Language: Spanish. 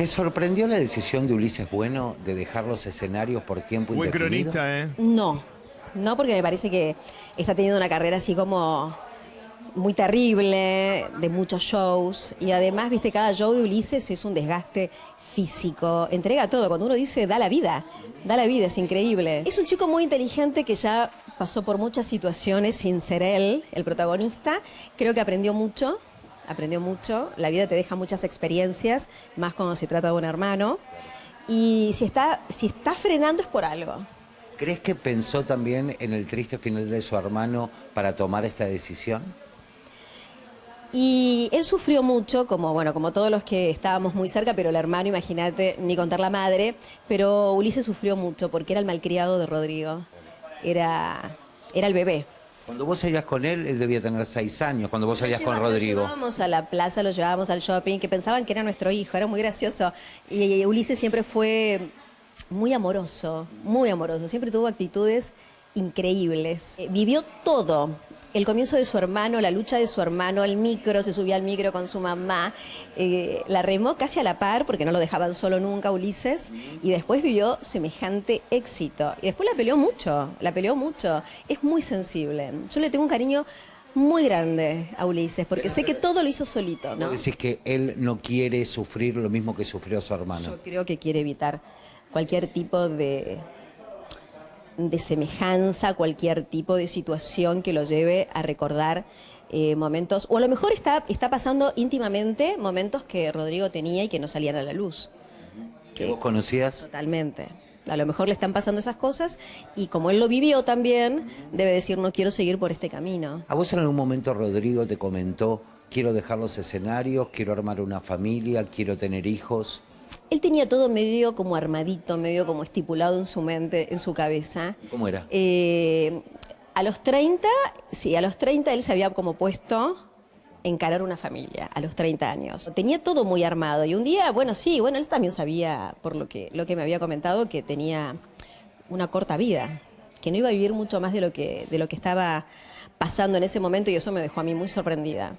¿Te sorprendió la decisión de Ulises Bueno de dejar los escenarios por tiempo Buen indefinido? cronista, ¿eh? No, no porque me parece que está teniendo una carrera así como muy terrible, de muchos shows, y además, viste, cada show de Ulises es un desgaste físico, entrega todo, cuando uno dice da la vida, da la vida, es increíble. Es un chico muy inteligente que ya pasó por muchas situaciones sin ser él, el protagonista, creo que aprendió mucho, aprendió mucho, la vida te deja muchas experiencias, más cuando se trata de un hermano, y si está, si está frenando es por algo. ¿Crees que pensó también en el triste final de su hermano para tomar esta decisión? Y él sufrió mucho, como bueno, como todos los que estábamos muy cerca, pero el hermano, imagínate, ni contar la madre, pero Ulises sufrió mucho porque era el malcriado de Rodrigo. Era, era el bebé. Cuando vos salías con él, él debía tener seis años, cuando vos salías con Lo Rodrigo. llevábamos a la plaza, lo llevábamos al shopping, que pensaban que era nuestro hijo, era muy gracioso. Y Ulises siempre fue muy amoroso, muy amoroso, siempre tuvo actitudes increíbles. Eh, Vivió todo, el comienzo de su hermano, la lucha de su hermano, el micro, se subía al micro con su mamá, eh, la remó casi a la par porque no lo dejaban solo nunca Ulises y después vivió semejante éxito. Y después la peleó mucho, la peleó mucho. Es muy sensible. Yo le tengo un cariño muy grande a Ulises porque sé que todo lo hizo solito. ¿no? Decís que él no quiere sufrir lo mismo que sufrió su hermano. Yo creo que quiere evitar cualquier tipo de, de semejanza, cualquier tipo de situación que lo lleve a recordar eh, momentos, o a lo mejor está, está pasando íntimamente momentos que Rodrigo tenía y que no salían a la luz. ¿Que vos conocías? Totalmente. A lo mejor le están pasando esas cosas y como él lo vivió también, debe decir no quiero seguir por este camino. ¿A vos en algún momento Rodrigo te comentó, quiero dejar los escenarios, quiero armar una familia, quiero tener hijos? Él tenía todo medio como armadito, medio como estipulado en su mente, en su cabeza. ¿Cómo era? Eh, a los 30, sí, a los 30 él se había como puesto encarar una familia a los 30 años. Tenía todo muy armado y un día, bueno, sí, bueno, él también sabía, por lo que, lo que me había comentado, que tenía una corta vida, que no iba a vivir mucho más de lo que, de lo que estaba pasando en ese momento y eso me dejó a mí muy sorprendida.